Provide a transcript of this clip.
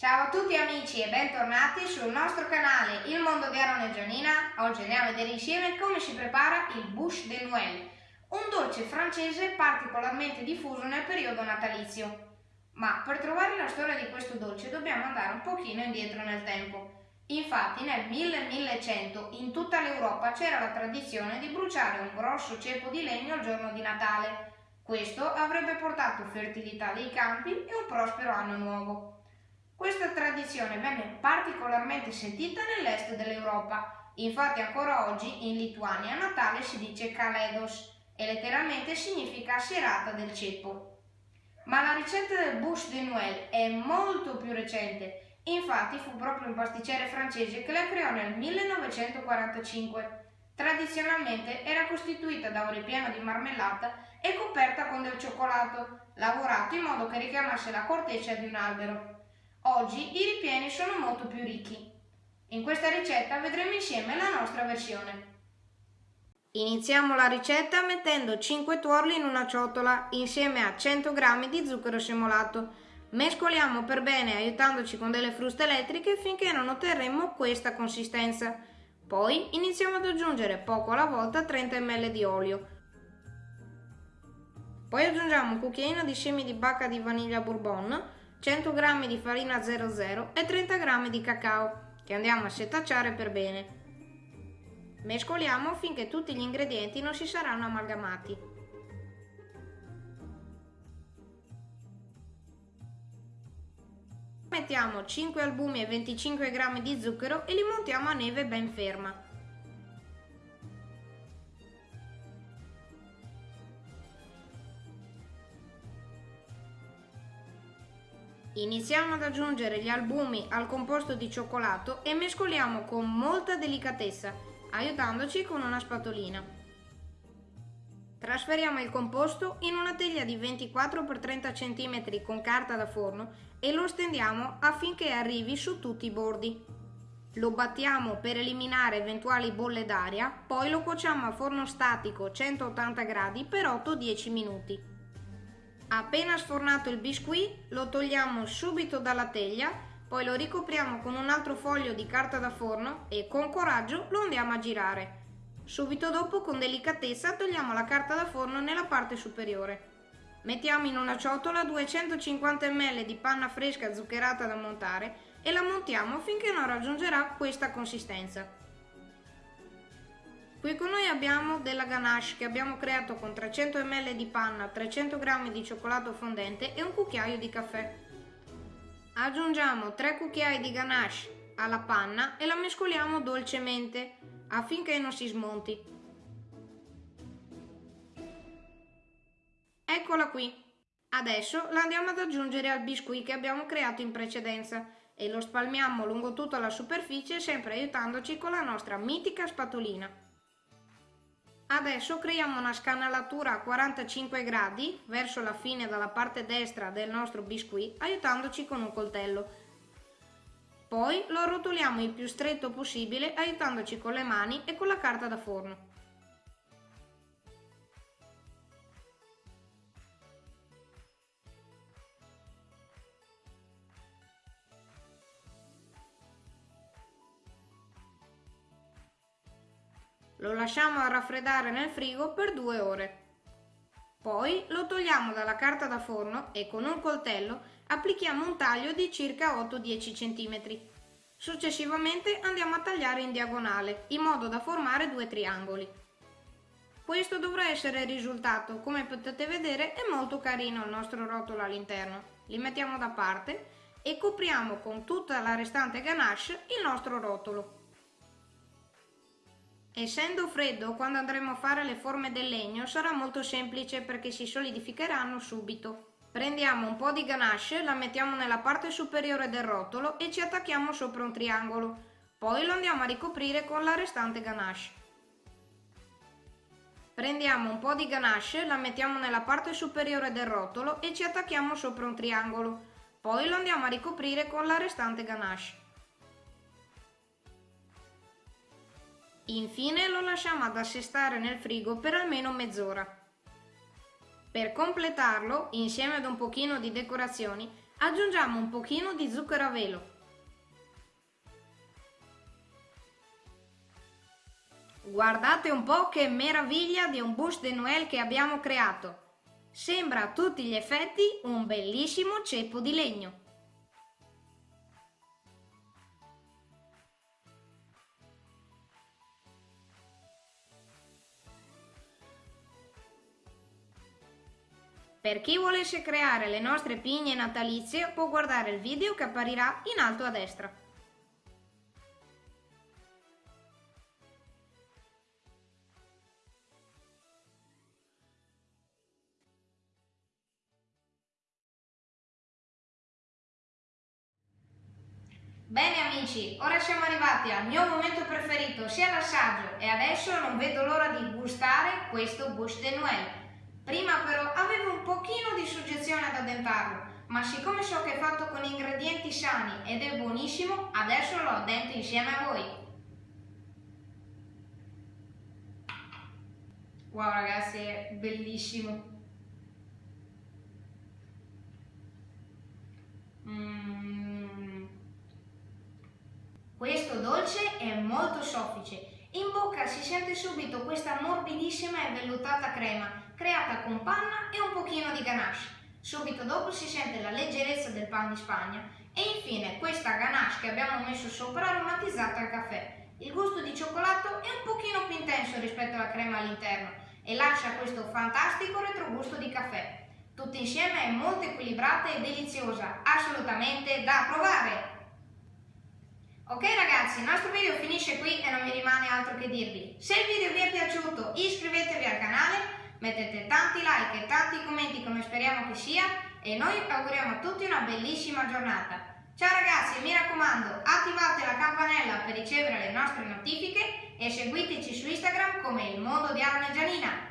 Ciao a tutti amici e bentornati sul nostro canale Il Mondo di Aaron e Gianina. Oggi andiamo a vedere insieme come si prepara il Bouche de Noël, un dolce francese particolarmente diffuso nel periodo natalizio. Ma per trovare la storia di questo dolce dobbiamo andare un pochino indietro nel tempo. Infatti nel 1100 in tutta l'Europa c'era la tradizione di bruciare un grosso ceppo di legno il giorno di Natale. Questo avrebbe portato fertilità dei campi e un prospero anno nuovo. Questa tradizione venne particolarmente sentita nell'est dell'Europa, infatti ancora oggi in Lituania Natale si dice Kaledos e letteralmente significa serata del ceppo. Ma la ricetta del bouche de Noël è molto più recente, infatti fu proprio un pasticcere francese che la creò nel 1945. Tradizionalmente era costituita da un ripieno di marmellata e coperta con del cioccolato, lavorato in modo che richiamasse la corteccia di un albero. Oggi i ripieni sono molto più ricchi. In questa ricetta vedremo insieme la nostra versione. Iniziamo la ricetta mettendo 5 tuorli in una ciotola insieme a 100 g di zucchero semolato. Mescoliamo per bene aiutandoci con delle fruste elettriche finché non otterremo questa consistenza. Poi iniziamo ad aggiungere poco alla volta 30 ml di olio. Poi aggiungiamo un cucchiaino di semi di bacca di vaniglia bourbon 100 g di farina 00 e 30 g di cacao che andiamo a setacciare per bene. Mescoliamo finché tutti gli ingredienti non si saranno amalgamati. Mettiamo 5 albumi e 25 g di zucchero e li montiamo a neve ben ferma. Iniziamo ad aggiungere gli albumi al composto di cioccolato e mescoliamo con molta delicatezza, aiutandoci con una spatolina. Trasferiamo il composto in una teglia di 24 x 30 cm con carta da forno e lo stendiamo affinché arrivi su tutti i bordi. Lo battiamo per eliminare eventuali bolle d'aria, poi lo cuociamo a forno statico 180 gradi per 8-10 minuti. Appena sfornato il biscuit lo togliamo subito dalla teglia, poi lo ricopriamo con un altro foglio di carta da forno e con coraggio lo andiamo a girare. Subito dopo con delicatezza togliamo la carta da forno nella parte superiore. Mettiamo in una ciotola 250 ml di panna fresca zuccherata da montare e la montiamo finché non raggiungerà questa consistenza. Qui con noi abbiamo della ganache che abbiamo creato con 300 ml di panna, 300 g di cioccolato fondente e un cucchiaio di caffè. Aggiungiamo 3 cucchiai di ganache alla panna e la mescoliamo dolcemente affinché non si smonti. Eccola qui. Adesso la andiamo ad aggiungere al biscuit che abbiamo creato in precedenza e lo spalmiamo lungo tutta la superficie sempre aiutandoci con la nostra mitica spatolina. Adesso creiamo una scanalatura a 45 gradi verso la fine dalla parte destra del nostro biscuit aiutandoci con un coltello. Poi lo rotoliamo il più stretto possibile aiutandoci con le mani e con la carta da forno. Lo lasciamo raffreddare nel frigo per due ore. Poi lo togliamo dalla carta da forno e con un coltello applichiamo un taglio di circa 8-10 cm. Successivamente andiamo a tagliare in diagonale, in modo da formare due triangoli. Questo dovrà essere il risultato, come potete vedere è molto carino il nostro rotolo all'interno. Li mettiamo da parte e copriamo con tutta la restante ganache il nostro rotolo. Essendo freddo, quando andremo a fare le forme del legno sarà molto semplice perché si solidificheranno subito. Prendiamo un po' di ganache, la mettiamo nella parte superiore del rotolo e ci attacchiamo sopra un triangolo. Poi lo andiamo a ricoprire con la restante ganache. Prendiamo un po' di ganache, la mettiamo nella parte superiore del rotolo e ci attacchiamo sopra un triangolo. Poi lo andiamo a ricoprire con la restante ganache. Infine lo lasciamo ad assestare nel frigo per almeno mezz'ora. Per completarlo, insieme ad un pochino di decorazioni, Aggiungiamo un pochino di zucchero a velo. Guardate un po' che meraviglia di un bouche de Noël che abbiamo creato. Sembra a tutti gli effetti un bellissimo ceppo di legno. Per chi volesse creare le nostre pigne natalizie può guardare il video che apparirà in alto a destra. Bene amici, ora siamo arrivati al mio momento preferito, sia l'assaggio, e adesso non vedo l'ora di gustare questo bouche de Noël. Prima però avevo un pochino di suggezione ad addentarlo, ma siccome so che è fatto con ingredienti sani ed è buonissimo, adesso lo addento insieme a voi. Wow ragazzi, è bellissimo. Questo dolce è molto soffice. In bocca si sente subito questa morbidissima e vellutata crema, creata con panna e un pochino di ganache. Subito dopo si sente la leggerezza del pan di Spagna e infine questa ganache che abbiamo messo sopra aromatizzata al caffè. Il gusto di cioccolato è un pochino più intenso rispetto alla crema all'interno e lascia questo fantastico retrogusto di caffè. Tutto insieme è molto equilibrata e deliziosa, assolutamente da provare! Ok ragazzi, il nostro video finisce qui e non mi rimane altro che dirvi. Se il video vi è piaciuto iscrivetevi al canale, mettete tanti like e tanti commenti come speriamo che sia e noi auguriamo a tutti una bellissima giornata. Ciao ragazzi mi raccomando attivate la campanella per ricevere le nostre notifiche e seguiteci su Instagram come il mondo di Aaron e Gianina.